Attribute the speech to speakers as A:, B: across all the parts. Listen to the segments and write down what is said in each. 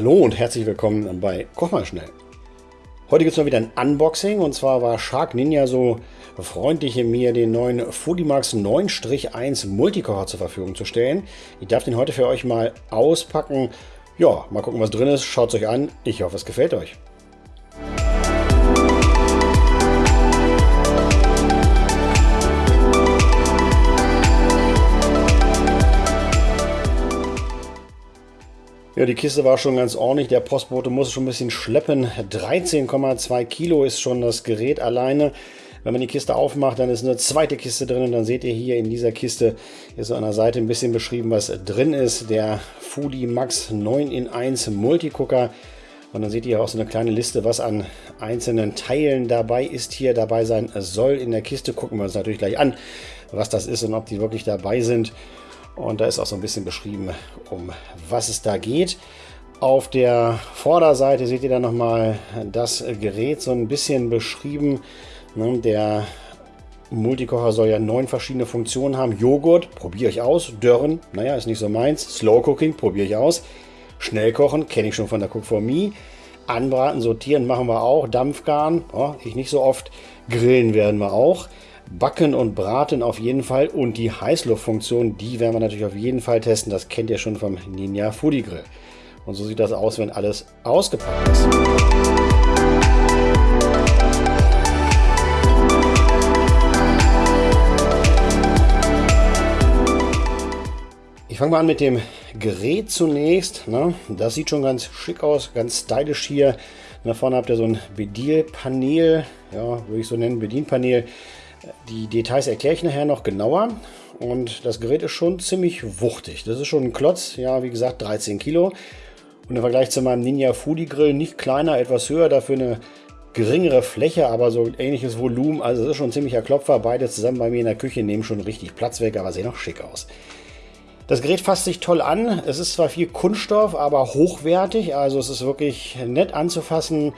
A: Hallo und herzlich willkommen bei Koch mal schnell. Heute gibt es mal wieder ein Unboxing und zwar war Shark Ninja so freundlich, mir den neuen Foodimax 9-1 Multikocher zur Verfügung zu stellen. Ich darf den heute für euch mal auspacken. Ja, mal gucken, was drin ist. Schaut es euch an. Ich hoffe, es gefällt euch. Ja, die Kiste war schon ganz ordentlich. Der Postbote muss schon ein bisschen schleppen. 13,2 Kilo ist schon das Gerät alleine. Wenn man die Kiste aufmacht, dann ist eine zweite Kiste drin und dann seht ihr hier in dieser Kiste ist so an der Seite ein bisschen beschrieben, was drin ist. Der Foodie Max 9 in 1 Multicooker. Und dann seht ihr auch so eine kleine Liste, was an einzelnen Teilen dabei ist, hier dabei sein soll in der Kiste. Gucken wir uns natürlich gleich an, was das ist und ob die wirklich dabei sind. Und da ist auch so ein bisschen beschrieben, um was es da geht. Auf der Vorderseite seht ihr dann nochmal das Gerät so ein bisschen beschrieben. Ne, der Multikocher soll ja neun verschiedene Funktionen haben. Joghurt, probiere ich aus. Dörren, naja, ist nicht so meins. Slow Cooking, probiere ich aus. Schnellkochen, kenne ich schon von der Cook for Me. Anbraten, sortieren machen wir auch. Dampfgaren, oh, ich nicht so oft. Grillen werden wir auch. Backen und Braten auf jeden Fall und die Heißluftfunktion, die werden wir natürlich auf jeden Fall testen. Das kennt ihr schon vom Ninja Foodie Grill. Und so sieht das aus, wenn alles ausgepackt ist. Ich fange mal an mit dem Gerät zunächst. Ne? Das sieht schon ganz schick aus, ganz stylisch hier. Da vorne habt ihr so ein Bedienpanel, ja, würde ich so nennen, Bedienpanel die Details erkläre ich nachher noch genauer. Und das Gerät ist schon ziemlich wuchtig. Das ist schon ein Klotz, ja, wie gesagt, 13 Kilo. Und im Vergleich zu meinem Ninja Foodie Grill nicht kleiner, etwas höher, dafür eine geringere Fläche, aber so ähnliches Volumen. Also es ist schon ein ziemlicher Klopfer. Beide zusammen bei mir in der Küche nehmen schon richtig Platz weg, aber sehen auch schick aus. Das Gerät fasst sich toll an. Es ist zwar viel Kunststoff, aber hochwertig. Also es ist wirklich nett anzufassen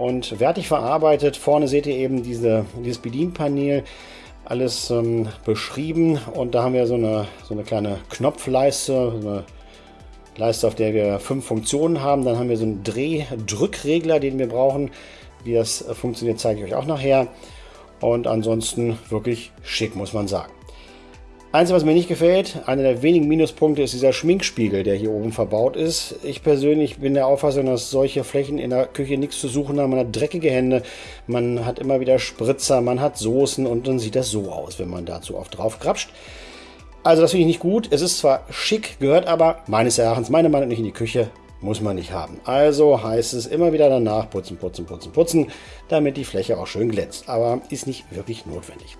A: und wertig verarbeitet. Vorne seht ihr eben diese, dieses Bedienpanel, alles ähm, beschrieben und da haben wir so eine, so eine kleine Knopfleiste, eine Leiste, auf der wir fünf Funktionen haben. Dann haben wir so einen Dreh-Drückregler, den wir brauchen. Wie das funktioniert, zeige ich euch auch nachher. Und ansonsten wirklich schick, muss man sagen. Einzige, was mir nicht gefällt, einer der wenigen Minuspunkte ist dieser Schminkspiegel, der hier oben verbaut ist. Ich persönlich bin der Auffassung, dass solche Flächen in der Küche nichts zu suchen haben. Man hat dreckige Hände, man hat immer wieder Spritzer, man hat Soßen und dann sieht das so aus, wenn man dazu oft drauf krapscht. Also das finde ich nicht gut. Es ist zwar schick, gehört aber meines Erachtens, meiner Meinung nicht in die Küche. Muss man nicht haben. Also heißt es immer wieder danach putzen, putzen, putzen, putzen, damit die Fläche auch schön glänzt. Aber ist nicht wirklich notwendig.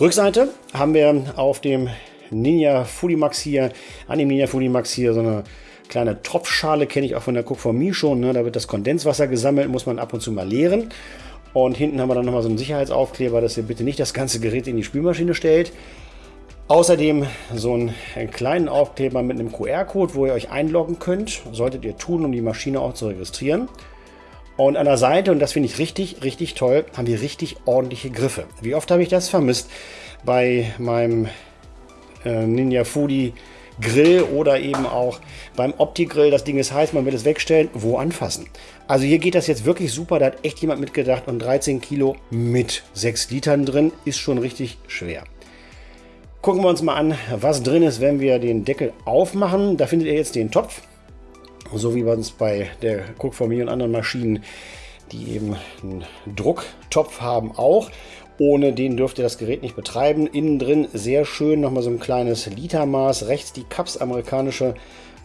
A: Rückseite haben wir auf dem Ninja Max hier, an dem Ninja Max hier so eine kleine Tropfschale, kenne ich auch von der Cook for Me schon. Ne? Da wird das Kondenswasser gesammelt, muss man ab und zu mal leeren. Und hinten haben wir dann nochmal so einen Sicherheitsaufkleber, dass ihr bitte nicht das ganze Gerät in die Spülmaschine stellt. Außerdem so einen kleinen Aufkleber mit einem QR-Code, wo ihr euch einloggen könnt. Solltet ihr tun, um die Maschine auch zu registrieren. Und an der Seite, und das finde ich richtig, richtig toll, haben wir richtig ordentliche Griffe. Wie oft habe ich das vermisst bei meinem äh, Ninja Foodie Grill oder eben auch beim Opti-Grill. Das Ding ist heiß, man will es wegstellen, wo anfassen. Also hier geht das jetzt wirklich super, da hat echt jemand mitgedacht und 13 Kilo mit 6 Litern drin ist schon richtig schwer. Gucken wir uns mal an, was drin ist, wenn wir den Deckel aufmachen. Da findet ihr jetzt den Topf so wie man es bei der Cook Me und anderen Maschinen, die eben einen Drucktopf haben, auch. Ohne den dürft ihr das Gerät nicht betreiben. Innen drin sehr schön nochmal so ein kleines Litermaß. Rechts die Cups amerikanische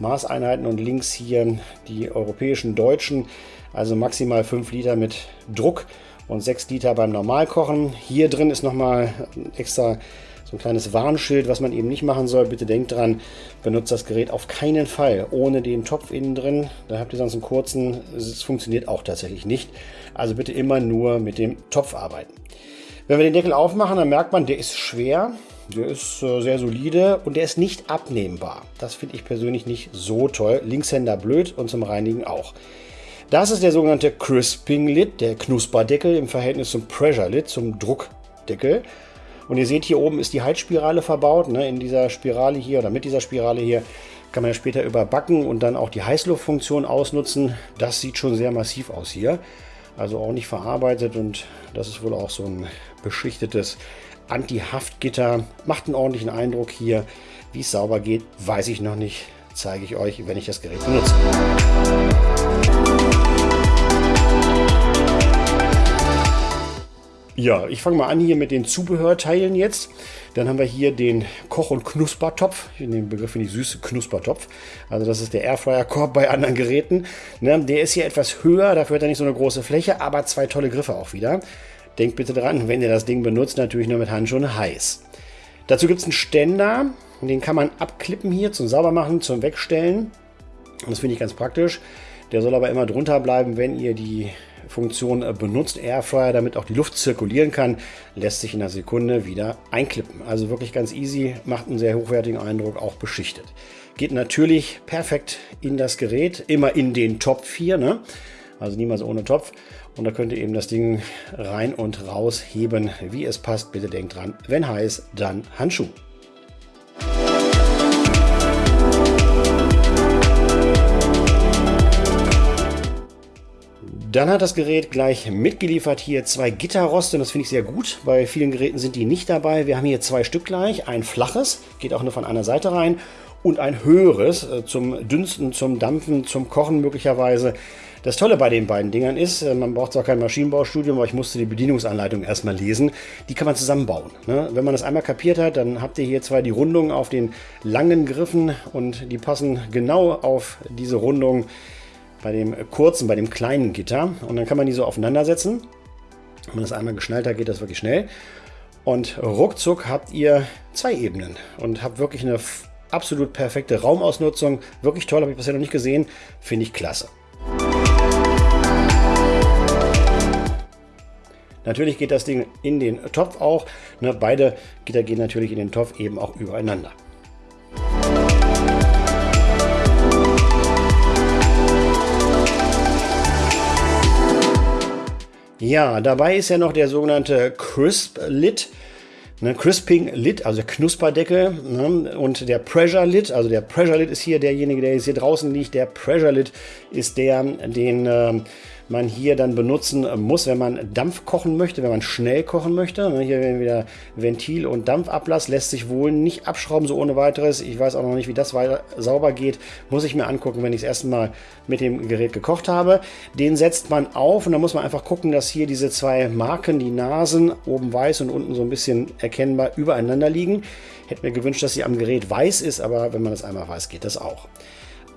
A: Maßeinheiten und links hier die europäischen deutschen. Also maximal 5 Liter mit Druck und 6 Liter beim Normalkochen. Hier drin ist nochmal extra so ein kleines Warnschild, was man eben nicht machen soll. Bitte denkt dran, benutzt das Gerät auf keinen Fall ohne den Topf innen drin. Da habt ihr sonst einen kurzen, es funktioniert auch tatsächlich nicht. Also bitte immer nur mit dem Topf arbeiten. Wenn wir den Deckel aufmachen, dann merkt man, der ist schwer, der ist äh, sehr solide und der ist nicht abnehmbar. Das finde ich persönlich nicht so toll. Linkshänder blöd und zum Reinigen auch. Das ist der sogenannte Crisping Lid, der Knusperdeckel im Verhältnis zum Pressure Lid, zum Druckdeckel. Und ihr seht, hier oben ist die Heizspirale verbaut. Ne? In dieser Spirale hier oder mit dieser Spirale hier kann man ja später überbacken und dann auch die Heißluftfunktion ausnutzen. Das sieht schon sehr massiv aus hier. Also auch nicht verarbeitet und das ist wohl auch so ein beschichtetes Anti-Haftgitter. Macht einen ordentlichen Eindruck hier. Wie es sauber geht, weiß ich noch nicht. Zeige ich euch, wenn ich das Gerät benutze. Ja, ich fange mal an hier mit den Zubehörteilen jetzt. Dann haben wir hier den Koch- und Knuspertopf. Den Begriff finde ich süß, Knuspertopf. Also das ist der Airfryer-Korb bei anderen Geräten. Ne, der ist hier etwas höher, dafür hat er nicht so eine große Fläche, aber zwei tolle Griffe auch wieder. Denkt bitte dran, wenn ihr das Ding benutzt, natürlich nur mit Handschuhen heiß. Dazu gibt es einen Ständer, den kann man abklippen hier zum Saubermachen, zum Wegstellen. Das finde ich ganz praktisch. Der soll aber immer drunter bleiben, wenn ihr die Funktion äh, benutzt, Airfryer, damit auch die Luft zirkulieren kann, lässt sich in einer Sekunde wieder einklippen. Also wirklich ganz easy, macht einen sehr hochwertigen Eindruck, auch beschichtet. Geht natürlich perfekt in das Gerät, immer in den Topf hier, ne? also niemals ohne Topf. Und da könnt ihr eben das Ding rein und raus heben, wie es passt. Bitte denkt dran, wenn heiß, dann Handschuh. Dann hat das Gerät gleich mitgeliefert hier zwei Gitterroste. Das finde ich sehr gut. Bei vielen Geräten sind die nicht dabei. Wir haben hier zwei Stück gleich. Ein flaches, geht auch nur von einer Seite rein. Und ein höheres äh, zum Dünsten, zum Dampfen, zum Kochen möglicherweise. Das Tolle bei den beiden Dingern ist, äh, man braucht zwar kein Maschinenbaustudium, aber ich musste die Bedienungsanleitung erstmal lesen. Die kann man zusammenbauen. Ne? Wenn man das einmal kapiert hat, dann habt ihr hier zwar die Rundung auf den langen Griffen und die passen genau auf diese Rundung bei dem kurzen, bei dem kleinen Gitter. Und dann kann man die so aufeinander setzen. Wenn man das einmal geschnallt hat, geht das wirklich schnell. Und ruckzuck habt ihr zwei Ebenen und habt wirklich eine absolut perfekte Raumausnutzung. Wirklich toll, habe ich bisher noch nicht gesehen. Finde ich klasse. Natürlich geht das Ding in den Topf auch. Ne, beide Gitter gehen natürlich in den Topf eben auch übereinander. Ja, dabei ist ja noch der sogenannte Crisp Lid. Ne, Crisping Lid, also Knusperdeckel ne, und der Pressure Lid, also der Pressure Lid ist hier derjenige, der jetzt hier draußen liegt. Der Pressure Lid ist der, den äh, man hier dann benutzen muss, wenn man Dampf kochen möchte, wenn man schnell kochen möchte. Ne, hier wieder Ventil und Dampfablass lässt sich wohl nicht abschrauben, so ohne weiteres. Ich weiß auch noch nicht, wie das weiter sauber geht. Muss ich mir angucken, wenn ich das erste Mal mit dem Gerät gekocht habe. Den setzt man auf und dann muss man einfach gucken, dass hier diese zwei Marken, die Nasen, oben weiß und unten so ein bisschen erkennbar übereinander liegen. Hätte mir gewünscht, dass sie am Gerät weiß ist, aber wenn man das einmal weiß, geht das auch.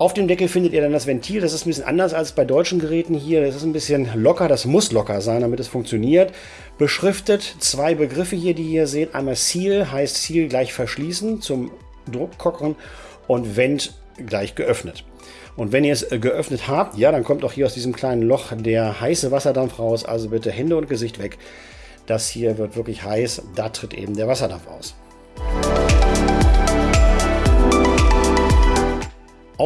A: Auf dem Deckel findet ihr dann das Ventil. Das ist ein bisschen anders als bei deutschen Geräten hier. Das ist ein bisschen locker. Das muss locker sein, damit es funktioniert. Beschriftet zwei Begriffe hier, die ihr seht. Einmal Seal heißt Seal gleich verschließen zum Druckkochen und Vent gleich geöffnet. Und wenn ihr es geöffnet habt, ja, dann kommt auch hier aus diesem kleinen Loch der heiße Wasserdampf raus. Also bitte Hände und Gesicht weg. Das hier wird wirklich heiß. Da tritt eben der Wasserdampf aus.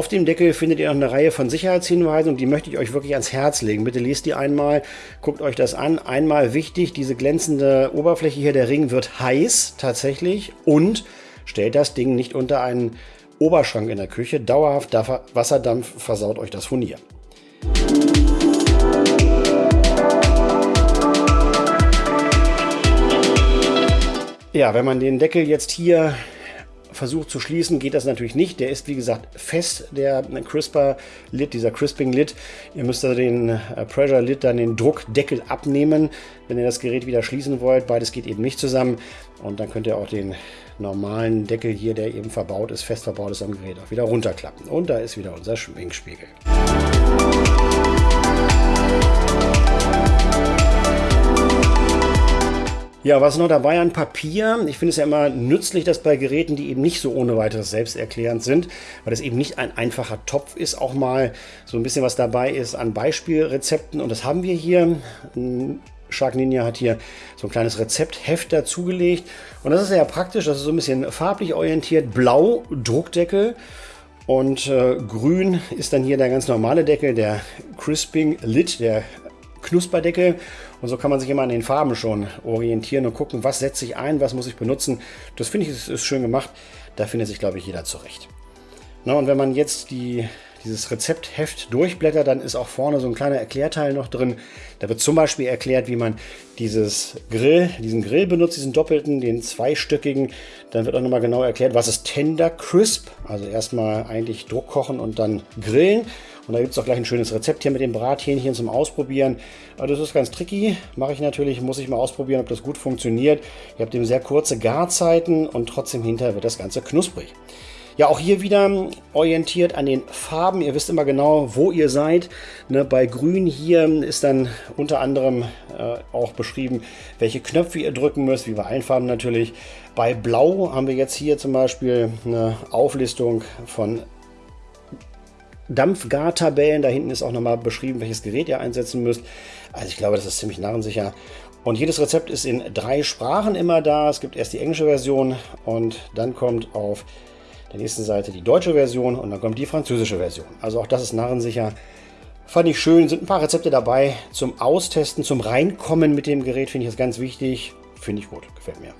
A: Auf dem Deckel findet ihr noch eine Reihe von Sicherheitshinweisen und die möchte ich euch wirklich ans Herz legen. Bitte lest die einmal, guckt euch das an. Einmal wichtig, diese glänzende Oberfläche hier, der Ring wird heiß tatsächlich und stellt das Ding nicht unter einen Oberschrank in der Küche. Dauerhaft Wasserdampf versaut euch das Furnier. Ja, wenn man den Deckel jetzt hier versucht zu schließen, geht das natürlich nicht. Der ist, wie gesagt, fest, der Crisper-Lid, dieser Crisping-Lid. Ihr müsst also den äh, Pressure-Lid, dann den Druckdeckel abnehmen, wenn ihr das Gerät wieder schließen wollt. Beides geht eben nicht zusammen. Und dann könnt ihr auch den normalen Deckel hier, der eben verbaut ist, fest verbaut ist am Gerät, auch wieder runterklappen. Und da ist wieder unser Schminkspiegel. Ja, was noch dabei an Papier? Ich finde es ja immer nützlich, dass bei Geräten, die eben nicht so ohne weiteres selbsterklärend sind, weil es eben nicht ein einfacher Topf ist, auch mal so ein bisschen was dabei ist an Beispielrezepten. Und das haben wir hier. Shark Ninja hat hier so ein kleines Rezeptheft dazugelegt. Und das ist sehr praktisch. Das ist so ein bisschen farblich orientiert. Blau Druckdeckel. Und äh, grün ist dann hier der ganz normale Deckel, der Crisping Lid, der Knusperdeckel. Und so kann man sich immer an den Farben schon orientieren und gucken, was setze ich ein, was muss ich benutzen. Das finde ich ist, ist schön gemacht. Da findet sich, glaube ich, jeder zurecht. Na, und wenn man jetzt die, dieses Rezeptheft durchblättert, dann ist auch vorne so ein kleiner Erklärteil noch drin. Da wird zum Beispiel erklärt, wie man dieses Grill, diesen Grill benutzt, diesen doppelten, den zweistöckigen. Dann wird auch nochmal genau erklärt, was ist Tender Crisp. Also erstmal eigentlich Druck kochen und dann grillen. Und da gibt es auch gleich ein schönes Rezept hier mit dem Brathähnchen zum Ausprobieren. Aber das ist ganz tricky. Mache ich natürlich, muss ich mal ausprobieren, ob das gut funktioniert. Ihr habt eben sehr kurze Garzeiten und trotzdem hinterher wird das Ganze knusprig. Ja, auch hier wieder orientiert an den Farben. Ihr wisst immer genau, wo ihr seid. Ne, bei Grün hier ist dann unter anderem äh, auch beschrieben, welche Knöpfe ihr drücken müsst, wie bei allen Farben natürlich. Bei Blau haben wir jetzt hier zum Beispiel eine Auflistung von Dampfgartabellen. Da hinten ist auch nochmal beschrieben, welches Gerät ihr einsetzen müsst. Also ich glaube, das ist ziemlich narrensicher. Und jedes Rezept ist in drei Sprachen immer da. Es gibt erst die englische Version und dann kommt auf der nächsten Seite die deutsche Version und dann kommt die französische Version. Also auch das ist narrensicher. Fand ich schön, sind ein paar Rezepte dabei zum Austesten, zum Reinkommen mit dem Gerät, finde ich das ganz wichtig. Finde ich gut, gefällt mir.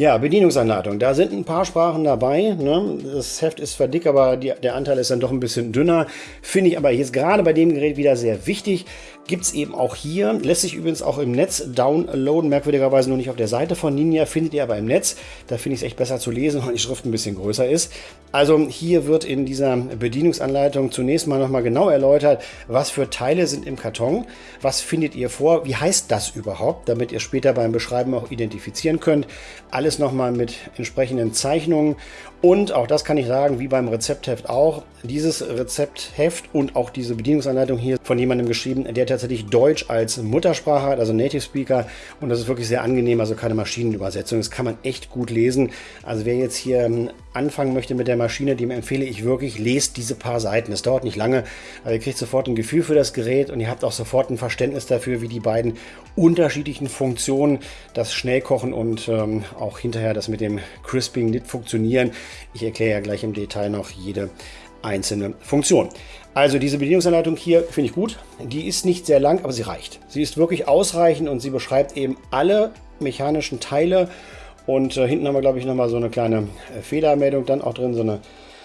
A: Ja, Bedienungsanleitung. Da sind ein paar Sprachen dabei. Ne? Das Heft ist zwar dick, aber die, der Anteil ist dann doch ein bisschen dünner. Finde ich aber jetzt gerade bei dem Gerät wieder sehr wichtig. Gibt es eben auch hier. Lässt sich übrigens auch im Netz downloaden. Merkwürdigerweise nur nicht auf der Seite von Ninja. Findet ihr aber im Netz. Da finde ich es echt besser zu lesen, weil die Schrift ein bisschen größer ist. Also hier wird in dieser Bedienungsanleitung zunächst mal nochmal genau erläutert, was für Teile sind im Karton. Was findet ihr vor? Wie heißt das überhaupt? Damit ihr später beim Beschreiben auch identifizieren könnt. Alles nochmal mit entsprechenden Zeichnungen und auch das kann ich sagen, wie beim Rezeptheft auch, dieses Rezeptheft und auch diese Bedienungsanleitung hier von jemandem geschrieben, der tatsächlich Deutsch als Muttersprache hat, also Native Speaker. Und das ist wirklich sehr angenehm, also keine Maschinenübersetzung. Das kann man echt gut lesen. Also wer jetzt hier ähm, anfangen möchte mit der Maschine, dem empfehle ich wirklich, lest diese paar Seiten. Es dauert nicht lange, aber ihr kriegt sofort ein Gefühl für das Gerät und ihr habt auch sofort ein Verständnis dafür, wie die beiden unterschiedlichen Funktionen, das Schnellkochen und ähm, auch hinterher das mit dem Crisping nicht funktionieren. Ich erkläre ja gleich im Detail noch jede einzelne Funktion. Also diese Bedienungsanleitung hier finde ich gut. Die ist nicht sehr lang, aber sie reicht. Sie ist wirklich ausreichend und sie beschreibt eben alle mechanischen Teile. Und äh, hinten haben wir, glaube ich, nochmal so eine kleine äh, Fehlermeldung dann auch drin, so eine,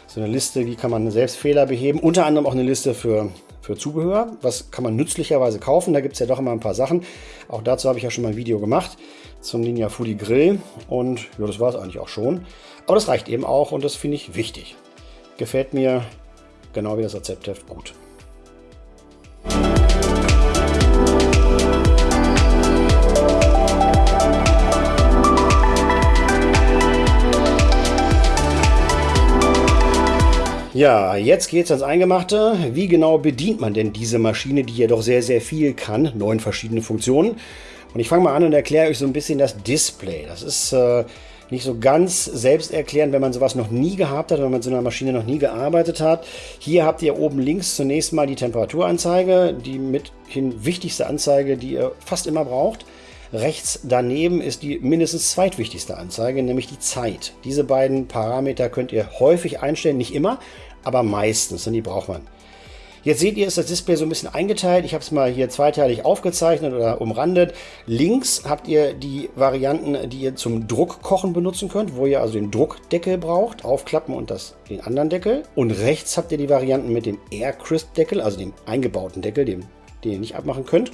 A: so eine Liste, wie kann man selbst Fehler beheben. Unter anderem auch eine Liste für, für Zubehör. Was kann man nützlicherweise kaufen? Da gibt es ja doch immer ein paar Sachen. Auch dazu habe ich ja schon mal ein Video gemacht zum Ninja Foodie Grill. Und ja, das war es eigentlich auch schon. Aber das reicht eben auch und das finde ich wichtig. Gefällt mir genau wie das Rezeptheft gut. Ja, jetzt geht's ans Eingemachte. Wie genau bedient man denn diese Maschine, die ja doch sehr, sehr viel kann? Neun verschiedene Funktionen. Und ich fange mal an und erkläre euch so ein bisschen das Display. Das ist äh, nicht so ganz selbsterklärend, wenn man sowas noch nie gehabt hat, wenn man mit so einer Maschine noch nie gearbeitet hat. Hier habt ihr oben links zunächst mal die Temperaturanzeige, die mithin wichtigste Anzeige, die ihr fast immer braucht. Rechts daneben ist die mindestens zweitwichtigste Anzeige, nämlich die Zeit. Diese beiden Parameter könnt ihr häufig einstellen, nicht immer, aber meistens und die braucht man. Jetzt seht ihr, ist das Display so ein bisschen eingeteilt. Ich habe es mal hier zweiteilig aufgezeichnet oder umrandet. Links habt ihr die Varianten, die ihr zum Druckkochen benutzen könnt, wo ihr also den Druckdeckel braucht, aufklappen und das, den anderen Deckel. Und rechts habt ihr die Varianten mit dem Air Crisp Deckel, also dem eingebauten Deckel, dem, den ihr nicht abmachen könnt.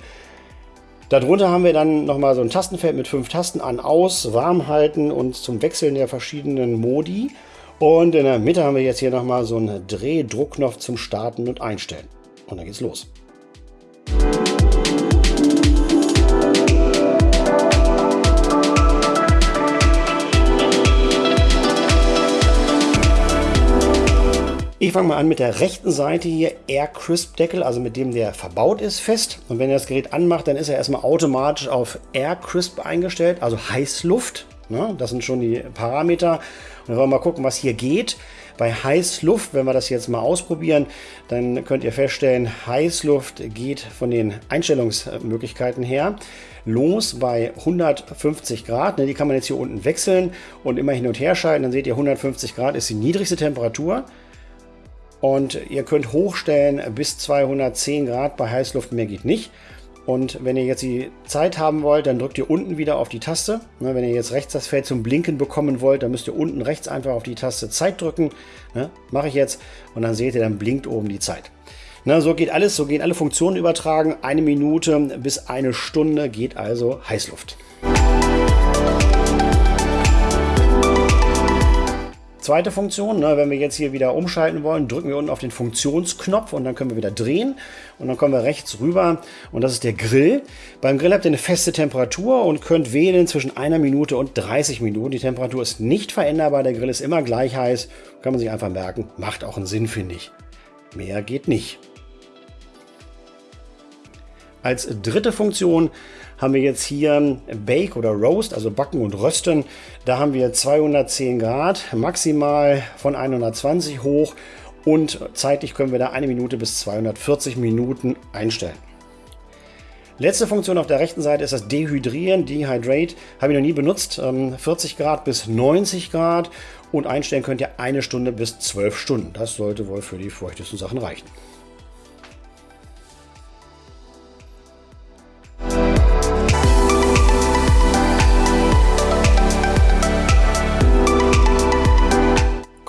A: Darunter haben wir dann nochmal so ein Tastenfeld mit fünf Tasten an, aus, warm halten und zum Wechseln der verschiedenen Modi. Und in der Mitte haben wir jetzt hier nochmal so einen Drehdruckknopf zum Starten und Einstellen. Und dann geht's los. Ich fange mal an mit der rechten Seite hier, Air Crisp Deckel, also mit dem der verbaut ist, fest. Und wenn ihr das Gerät anmacht, dann ist er erstmal automatisch auf Air Crisp eingestellt, also Heißluft. Ne? Das sind schon die Parameter. Und wir mal gucken, was hier geht. Bei Heißluft, wenn wir das jetzt mal ausprobieren, dann könnt ihr feststellen, Heißluft geht von den Einstellungsmöglichkeiten her los bei 150 Grad. Ne, die kann man jetzt hier unten wechseln und immer hin und her schalten. Dann seht ihr, 150 Grad ist die niedrigste Temperatur. Und ihr könnt hochstellen bis 210 Grad bei Heißluft, mehr geht nicht. Und wenn ihr jetzt die Zeit haben wollt, dann drückt ihr unten wieder auf die Taste. Ne, wenn ihr jetzt rechts das Feld zum Blinken bekommen wollt, dann müsst ihr unten rechts einfach auf die Taste Zeit drücken. Ne, Mache ich jetzt. Und dann seht ihr, dann blinkt oben die Zeit. Na, so geht alles, so gehen alle Funktionen übertragen. Eine Minute bis eine Stunde geht also Heißluft. Zweite Funktion, ne, wenn wir jetzt hier wieder umschalten wollen, drücken wir unten auf den Funktionsknopf und dann können wir wieder drehen und dann kommen wir rechts rüber und das ist der Grill. Beim Grill habt ihr eine feste Temperatur und könnt wählen zwischen einer Minute und 30 Minuten. Die Temperatur ist nicht veränderbar, der Grill ist immer gleich heiß, kann man sich einfach merken, macht auch einen Sinn, finde ich. Mehr geht nicht. Als dritte Funktion haben wir jetzt hier Bake oder Roast, also Backen und Rösten. Da haben wir 210 Grad, maximal von 120 hoch und zeitlich können wir da eine Minute bis 240 Minuten einstellen. Letzte Funktion auf der rechten Seite ist das Dehydrieren, Dehydrate. Habe ich noch nie benutzt. 40 ähm, Grad bis 90 Grad und einstellen könnt ihr eine Stunde bis 12 Stunden. Das sollte wohl für die feuchtesten Sachen reichen.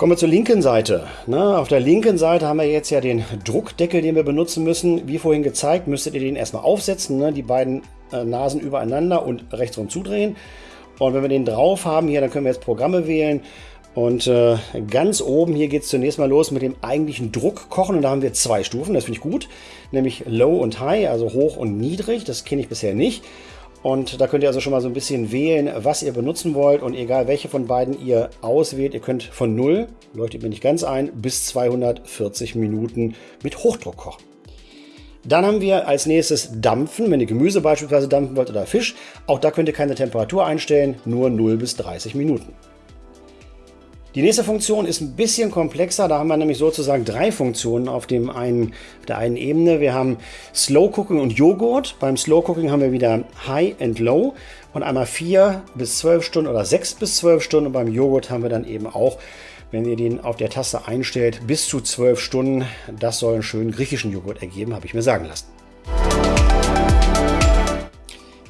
A: Kommen wir zur linken Seite. Na, auf der linken Seite haben wir jetzt ja den Druckdeckel, den wir benutzen müssen. Wie vorhin gezeigt, müsstet ihr den erstmal aufsetzen, ne? die beiden äh, Nasen übereinander und rechtsrum zudrehen. Und wenn wir den drauf haben hier, dann können wir jetzt Programme wählen. Und äh, ganz oben hier geht es zunächst mal los mit dem eigentlichen Druckkochen. Und da haben wir zwei Stufen, das finde ich gut. Nämlich Low und High, also hoch und niedrig. Das kenne ich bisher nicht. Und da könnt ihr also schon mal so ein bisschen wählen, was ihr benutzen wollt. Und egal welche von beiden ihr auswählt, ihr könnt von 0, leuchtet mir nicht ganz ein, bis 240 Minuten mit Hochdruck kochen. Dann haben wir als nächstes Dampfen, wenn ihr Gemüse beispielsweise dampfen wollt oder Fisch. Auch da könnt ihr keine Temperatur einstellen, nur 0 bis 30 Minuten. Die nächste Funktion ist ein bisschen komplexer. Da haben wir nämlich sozusagen drei Funktionen auf, dem einen, auf der einen Ebene. Wir haben Slow Cooking und Joghurt. Beim Slow Cooking haben wir wieder High and Low und einmal 4 bis 12 Stunden oder 6 bis 12 Stunden. Und beim Joghurt haben wir dann eben auch, wenn ihr den auf der Taste einstellt, bis zu 12 Stunden. Das soll einen schönen griechischen Joghurt ergeben, habe ich mir sagen lassen.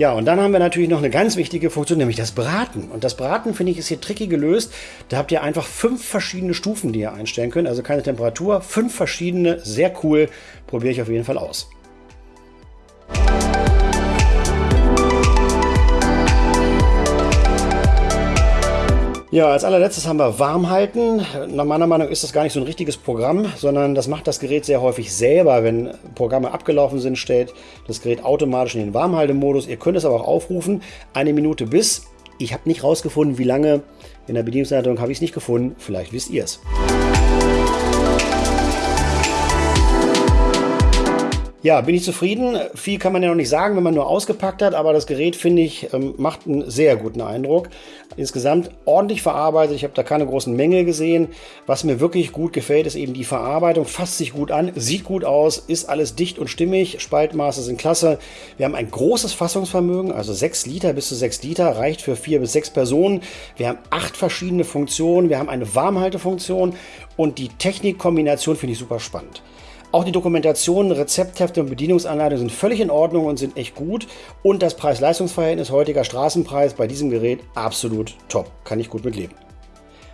A: Ja, und dann haben wir natürlich noch eine ganz wichtige Funktion, nämlich das Braten. Und das Braten, finde ich, ist hier tricky gelöst. Da habt ihr einfach fünf verschiedene Stufen, die ihr einstellen könnt. Also keine Temperatur, fünf verschiedene, sehr cool. Probiere ich auf jeden Fall aus. Ja, als allerletztes haben wir Warmhalten. Nach meiner Meinung ist das gar nicht so ein richtiges Programm, sondern das macht das Gerät sehr häufig selber. Wenn Programme abgelaufen sind, stellt das Gerät automatisch in den Warmhaltemodus. Ihr könnt es aber auch aufrufen, eine Minute bis. Ich habe nicht rausgefunden, wie lange. In der Bedienungsanleitung habe ich es nicht gefunden. Vielleicht wisst ihr es. Ja, bin ich zufrieden. Viel kann man ja noch nicht sagen, wenn man nur ausgepackt hat, aber das Gerät, finde ich, ähm, macht einen sehr guten Eindruck. Insgesamt ordentlich verarbeitet. Ich habe da keine großen Mängel gesehen. Was mir wirklich gut gefällt, ist eben die Verarbeitung. Fasst sich gut an, sieht gut aus, ist alles dicht und stimmig. Spaltmaße sind klasse. Wir haben ein großes Fassungsvermögen, also 6 Liter bis zu 6 Liter, reicht für 4 bis 6 Personen. Wir haben acht verschiedene Funktionen. Wir haben eine Warmhaltefunktion und die Technikkombination finde ich super spannend. Auch die Dokumentation, Rezepthefte und Bedienungsanleitung sind völlig in Ordnung und sind echt gut. Und das Preis-Leistungs-Verhältnis heutiger Straßenpreis bei diesem Gerät absolut top. Kann ich gut mitleben.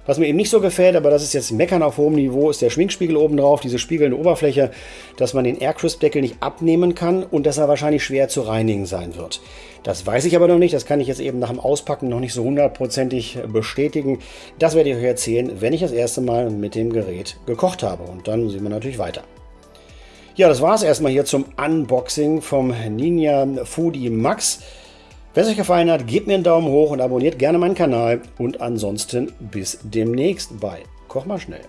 A: Was mir eben nicht so gefällt, aber das ist jetzt Meckern auf hohem Niveau, ist der Schminkspiegel oben drauf, diese spiegelnde Oberfläche, dass man den Aircrisp-Deckel nicht abnehmen kann und dass er wahrscheinlich schwer zu reinigen sein wird. Das weiß ich aber noch nicht, das kann ich jetzt eben nach dem Auspacken noch nicht so hundertprozentig bestätigen. Das werde ich euch erzählen, wenn ich das erste Mal mit dem Gerät gekocht habe. Und dann sehen wir natürlich weiter. Ja, das war es erstmal hier zum Unboxing vom Ninja Foodie Max. Wenn es euch gefallen hat, gebt mir einen Daumen hoch und abonniert gerne meinen Kanal. Und ansonsten bis demnächst bei Koch mal schnell.